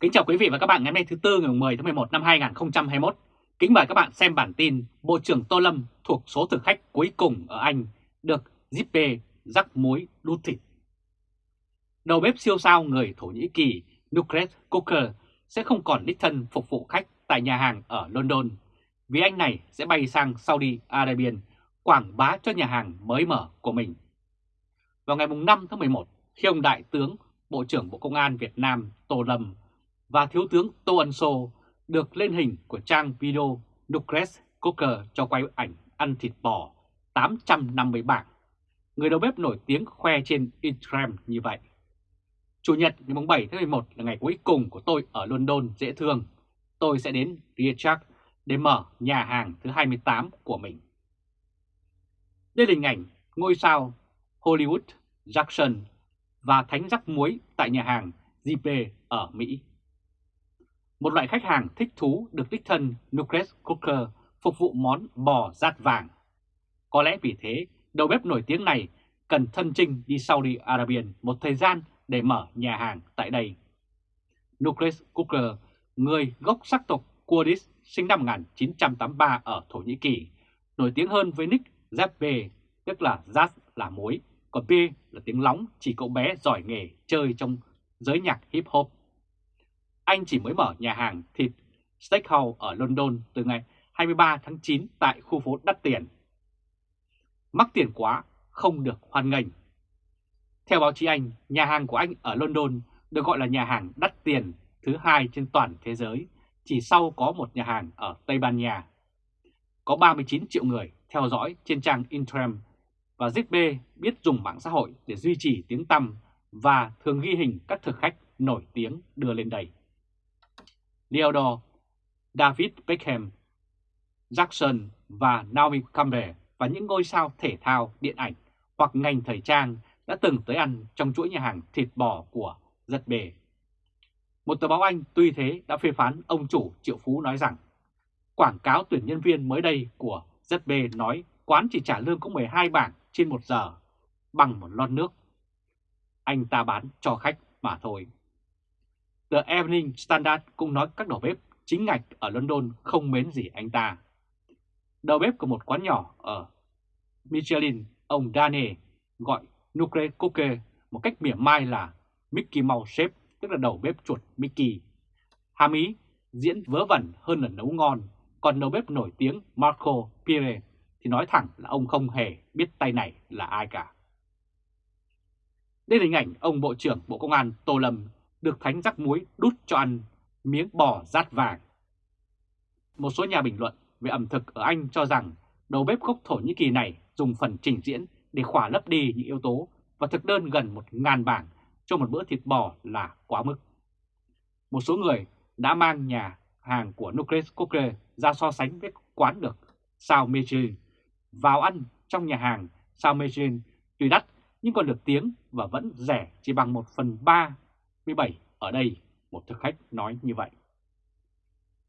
Kính chào quý vị và các bạn ngày hôm nay thứ Tư ngày 10 tháng 11 năm 2021. Kính mời các bạn xem bản tin Bộ trưởng Tô Lâm thuộc số thực khách cuối cùng ở Anh được Zippe rắc muối đút thịt. Đầu bếp siêu sao người Thổ Nhĩ Kỳ Nukret cooker sẽ không còn đích thân phục vụ khách tại nhà hàng ở London vì anh này sẽ bay sang Saudi Arabia quảng bá cho nhà hàng mới mở của mình. Vào ngày 5 tháng 11, khi ông Đại tướng Bộ trưởng Bộ Công an Việt Nam Tô Lâm và Thiếu tướng Tô Ân Sô được lên hình của trang video Nucres Coker cho quay ảnh ăn thịt bò 850 bảng. Người đầu bếp nổi tiếng khoe trên Instagram như vậy. Chủ nhật ngày 7 tháng 11 là ngày cuối cùng của tôi ở London dễ thương. Tôi sẽ đến Richard để mở nhà hàng thứ 28 của mình. Đây là hình ảnh ngôi sao Hollywood Jackson và thánh rắc muối tại nhà hàng JP ở Mỹ. Một loại khách hàng thích thú được đích thân Nucleus Cooker phục vụ món bò rát vàng. Có lẽ vì thế, đầu bếp nổi tiếng này cần thân trinh đi Saudi Arabia một thời gian để mở nhà hàng tại đây. Nucleus Cooker, người gốc sắc tộc Kurdish sinh năm 1983 ở Thổ Nhĩ Kỳ, nổi tiếng hơn với nick Zappe, tức là Zaz là muối, còn B là tiếng lóng chỉ cậu bé giỏi nghề chơi trong giới nhạc hip hop. Anh chỉ mới mở nhà hàng thịt Steakhouse ở London từ ngày 23 tháng 9 tại khu phố đắt tiền. Mắc tiền quá, không được hoan nghênh. Theo báo chí Anh, nhà hàng của anh ở London được gọi là nhà hàng đắt tiền thứ hai trên toàn thế giới, chỉ sau có một nhà hàng ở Tây Ban Nha. Có 39 triệu người theo dõi trên trang Instagram và ZB biết dùng mạng xã hội để duy trì tiếng tăm và thường ghi hình các thực khách nổi tiếng đưa lên đây. Leodor, David Beckham, Jackson và Naomi Campbell và những ngôi sao thể thao, điện ảnh hoặc ngành thời trang đã từng tới ăn trong chuỗi nhà hàng thịt bò của giật bề. Một tờ báo Anh tuy thế đã phê phán ông chủ Triệu Phú nói rằng quảng cáo tuyển nhân viên mới đây của ZB nói quán chỉ trả lương có 12 bảng trên một giờ bằng một lon nước. Anh ta bán cho khách mà thôi. The Evening Standard cũng nói các đầu bếp chính ngạch ở London không mến gì anh ta. Đầu bếp của một quán nhỏ ở Michelin, ông Dane gọi Nucre Coke một cách mỉa mai là Mickey Mouse Chef, tức là đầu bếp chuột Mickey. Hàm ý diễn vớ vẩn hơn là nấu ngon, còn đầu bếp nổi tiếng Marco Pire thì nói thẳng là ông không hề biết tay này là ai cả. Đây là hình ảnh ông Bộ trưởng Bộ Công an Tô Lâm được thánh rắc muối đút cho ăn, miếng bò rát vàng. Một số nhà bình luận về ẩm thực ở Anh cho rằng đầu bếp gốc Thổ Nhĩ Kỳ này dùng phần trình diễn để khỏa lấp đi những yếu tố và thực đơn gần một ngàn bảng cho một bữa thịt bò là quá mức. Một số người đã mang nhà hàng của Nucleus Cookre ra so sánh với quán được sao Michelin. Vào ăn trong nhà hàng sao Michelin tuy đắt nhưng còn được tiếng và vẫn rẻ chỉ bằng 1 phần 37 ở đây, một thực khách nói như vậy.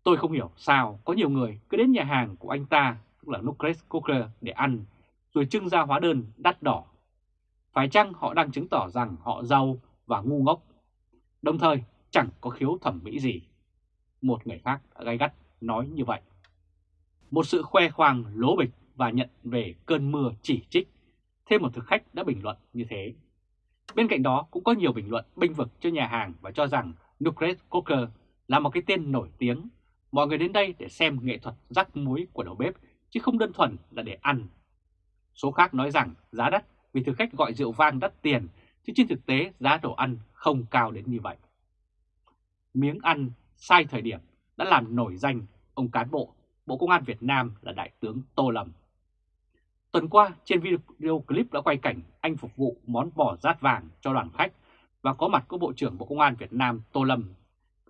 Tôi không hiểu sao có nhiều người cứ đến nhà hàng của anh ta, tức là Nucleus Cooker, để ăn, rồi trưng ra hóa đơn đắt đỏ. Phải chăng họ đang chứng tỏ rằng họ giàu và ngu ngốc, đồng thời chẳng có khiếu thẩm mỹ gì. Một người khác gay gắt nói như vậy. Một sự khoe khoang lố bịch và nhận về cơn mưa chỉ trích. Thêm một thực khách đã bình luận như thế. Bên cạnh đó cũng có nhiều bình luận binh vực cho nhà hàng và cho rằng Nukret Coker là một cái tên nổi tiếng. Mọi người đến đây để xem nghệ thuật rắc muối của đầu bếp, chứ không đơn thuần là để ăn. Số khác nói rằng giá đắt vì thực khách gọi rượu vang đắt tiền, chứ trên thực tế giá đồ ăn không cao đến như vậy. Miếng ăn sai thời điểm đã làm nổi danh ông cán bộ Bộ Công an Việt Nam là Đại tướng Tô Lâm. Tuần qua trên video clip đã quay cảnh anh phục vụ món bò rát vàng cho đoàn khách và có mặt của Bộ trưởng Bộ Công an Việt Nam Tô Lâm,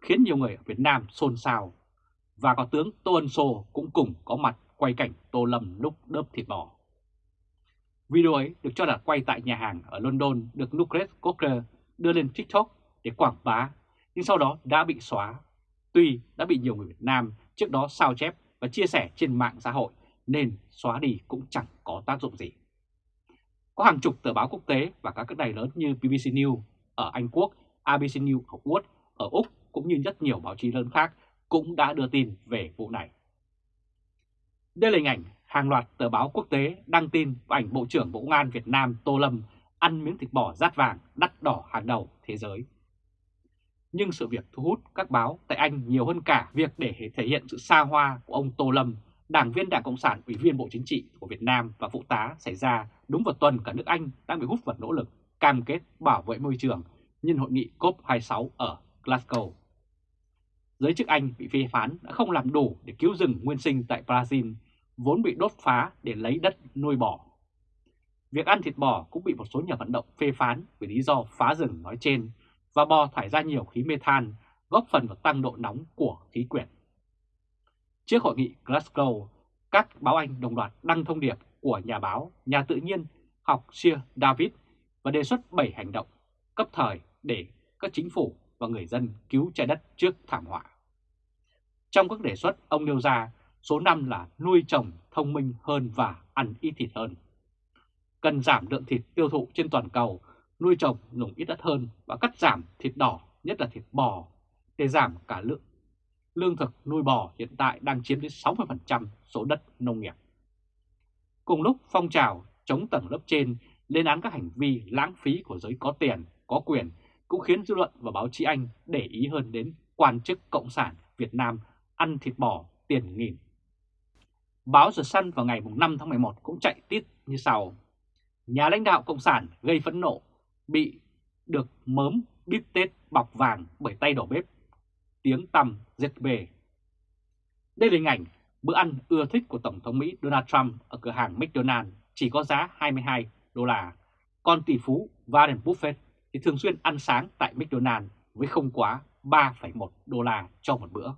khiến nhiều người ở Việt Nam xôn xao. Và có tướng Tô Ân Sô cũng cùng có mặt quay cảnh Tô Lâm lúc đớp thịt bò. Video ấy được cho là quay tại nhà hàng ở London được Lucas Cocker đưa lên TikTok để quảng bá, nhưng sau đó đã bị xóa. Tuy đã bị nhiều người Việt Nam trước đó sao chép và chia sẻ trên mạng xã hội nên xóa đi cũng chẳng có tác dụng gì. Có hàng chục tờ báo quốc tế và các đài lớn như BBC News ở Anh Quốc, ABC News ở Úc, ở Úc cũng như rất nhiều báo chí lớn khác cũng đã đưa tin về vụ này. Đây là hình ảnh hàng loạt tờ báo quốc tế đăng tin và ảnh Bộ trưởng Bộ Công an Việt Nam Tô Lâm ăn miếng thịt bò rát vàng đắt đỏ hàng đầu thế giới. Nhưng sự việc thu hút các báo tại Anh nhiều hơn cả việc để thể hiện sự xa hoa của ông Tô Lâm, đảng viên Đảng Cộng sản, Ủy viên Bộ Chính trị của Việt Nam và phụ tá xảy ra đúng vào tuần cả nước Anh đang bị hút vào nỗ lực cam kết bảo vệ môi trường nhân hội nghị COP26 ở Glasgow. Giới chức Anh bị phê phán đã không làm đủ để cứu rừng nguyên sinh tại Brazil, vốn bị đốt phá để lấy đất nuôi bò. Việc ăn thịt bò cũng bị một số nhà vận động phê phán vì lý do phá rừng nói trên và bò thải ra nhiều khí mê than, góp phần vào tăng độ nóng của khí quyển. Trước hội nghị Glasgow, các báo Anh đồng loạt đăng thông điệp của nhà báo, nhà tự nhiên học Sir David và đề xuất 7 hành động cấp thời để các chính phủ và người dân cứu trái đất trước thảm họa. Trong các đề xuất, ông nêu ra số 5 là nuôi trồng thông minh hơn và ăn ít thịt hơn. Cần giảm lượng thịt tiêu thụ trên toàn cầu, nuôi trồng dùng ít đất hơn và cắt giảm thịt đỏ, nhất là thịt bò, để giảm cả lượng. Lương thực nuôi bò hiện tại đang chiếm đến 60% số đất nông nghiệp. Cùng lúc phong trào chống tầng lớp trên lên án các hành vi lãng phí của giới có tiền, có quyền cũng khiến dư luận và báo chí Anh để ý hơn đến quan chức Cộng sản Việt Nam ăn thịt bò tiền nghìn. Báo The Sun vào ngày 5 tháng 11 cũng chạy tiết như sau. Nhà lãnh đạo Cộng sản gây phẫn nộ, bị được mớm bít tết bọc vàng bởi tay đầu bếp, tiếng tăm giết bề. Đây là hình ảnh bữa ăn ưa thích của Tổng thống Mỹ Donald Trump ở cửa hàng McDonald's chỉ có giá 22 đô la, còn tỷ phú Warren Buffett thì thường xuyên ăn sáng tại McDonald's với không quá 3,1 đô la cho một bữa.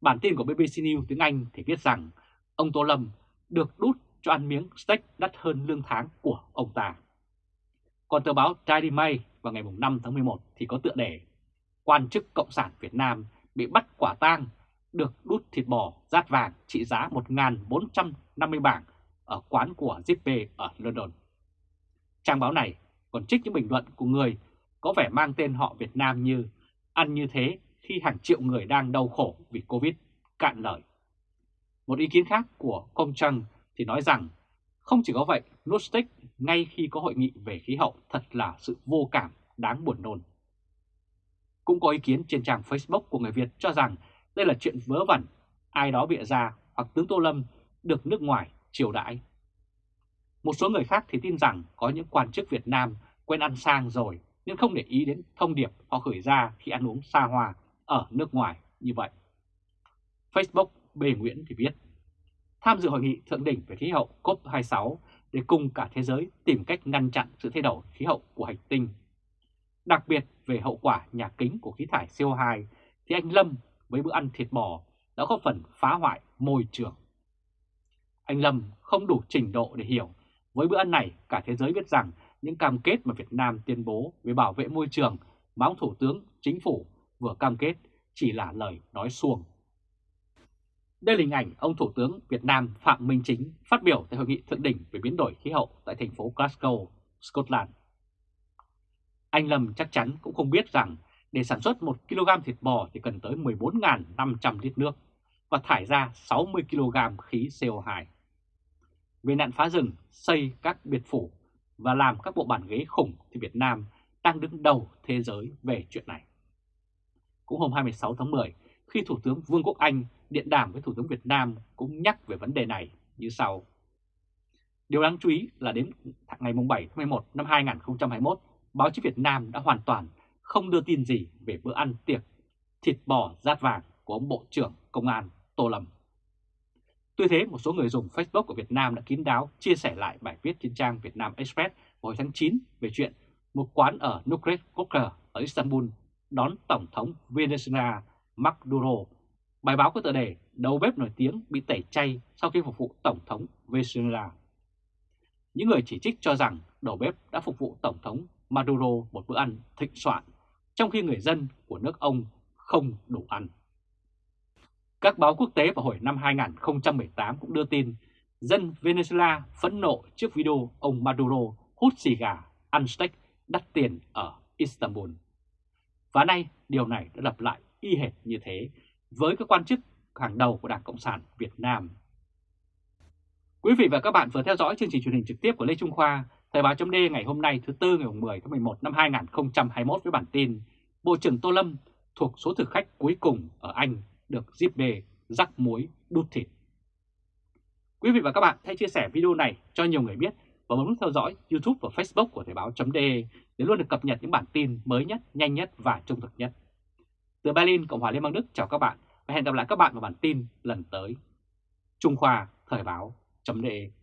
Bản tin của BBC News tiếng Anh thì viết rằng ông Tô Lâm được đút cho ăn miếng steak đắt hơn lương tháng của ông ta. Còn tờ báo Daily Mail vào ngày 5 tháng 11 thì có tựa đề Quan chức Cộng sản Việt Nam bị bắt quả tang được đút thịt bò rát vàng trị giá 1.450 bảng ở quán của Zippe ở London. Trang báo này còn trích những bình luận của người có vẻ mang tên họ Việt Nam như ăn như thế khi hàng triệu người đang đau khổ vì Covid cạn lời. Một ý kiến khác của Công Trăng thì nói rằng không chỉ có vậy, Nustick ngay khi có hội nghị về khí hậu thật là sự vô cảm đáng buồn nôn. Cũng có ý kiến trên trang Facebook của người Việt cho rằng đây là chuyện vớ vẩn, ai đó bịa ra hoặc tướng Tô Lâm được nước ngoài chiều đãi. Một số người khác thì tin rằng có những quan chức Việt Nam quen ăn sang rồi nên không để ý đến thông điệp họ gửi ra khi ăn uống xa hoa ở nước ngoài như vậy. Facebook Bề Nguyễn thì viết, tham dự hội nghị thượng đỉnh về khí hậu COP26 để cùng cả thế giới tìm cách ngăn chặn sự thay đổi khí hậu của hành tinh. Đặc biệt về hậu quả nhà kính của khí thải CO2 thì anh Lâm với bữa ăn thịt bò đã có phần phá hoại môi trường. Anh Lâm không đủ trình độ để hiểu với bữa ăn này cả thế giới biết rằng những cam kết mà Việt Nam tuyên bố về bảo vệ môi trường mà ông Thủ tướng Chính phủ vừa cam kết chỉ là lời nói suông. Đây là hình ảnh ông Thủ tướng Việt Nam Phạm Minh Chính phát biểu tại hội nghị thượng đỉnh về biến đổi khí hậu tại thành phố Glasgow, Scotland. Anh Lâm chắc chắn cũng không biết rằng để sản xuất 1 kg thịt bò thì cần tới 14.500 lít nước và thải ra 60 kg khí CO2. Về nạn phá rừng, xây các biệt phủ và làm các bộ bàn ghế khủng thì Việt Nam đang đứng đầu thế giới về chuyện này. Cũng hôm 26 tháng 10, khi Thủ tướng Vương quốc Anh điện đàm với Thủ tướng Việt Nam cũng nhắc về vấn đề này như sau. Điều đáng chú ý là đến ngày 7 tháng 11 năm 2021, báo chí Việt Nam đã hoàn toàn không đưa tin gì về bữa ăn tiệc thịt bò rát vàng của ông Bộ trưởng Công an Tô Lâm. Tuy thế, một số người dùng Facebook của Việt Nam đã kín đáo chia sẻ lại bài viết trên trang Việt Nam Express hồi tháng 9 về chuyện một quán ở Nukret Koker ở Istanbul đón Tổng thống Venezuela Maduro. Bài báo có tựa đề đầu bếp nổi tiếng bị tẩy chay sau khi phục vụ Tổng thống Venezuela. Những người chỉ trích cho rằng đầu bếp đã phục vụ Tổng thống Maduro một bữa ăn thịnh soạn, trong khi người dân của nước ông không đủ ăn. Các báo quốc tế vào hồi năm 2018 cũng đưa tin dân Venezuela phẫn nộ trước video ông Maduro hút xì gà, ăn steak đắt tiền ở Istanbul. Và nay điều này đã lặp lại y hệt như thế với các quan chức hàng đầu của Đảng Cộng sản Việt Nam. Quý vị và các bạn vừa theo dõi chương trình truyền hình trực tiếp của Lê Trung Khoa, Thời báo chấm ngày hôm nay thứ Tư ngày 10 tháng 11 năm 2021 với bản tin Bộ trưởng Tô Lâm thuộc số thực khách cuối cùng ở Anh được Zip đề rắc muối đút thịt. Quý vị và các bạn hãy chia sẻ video này cho nhiều người biết và bấm nút theo dõi YouTube và Facebook của Thời báo.de để luôn được cập nhật những bản tin mới nhất, nhanh nhất và trung thực nhất. Từ Berlin, Cộng hòa Liên bang Đức chào các bạn và hẹn gặp lại các bạn vào bản tin lần tới. Trung Khoa Thời báo.de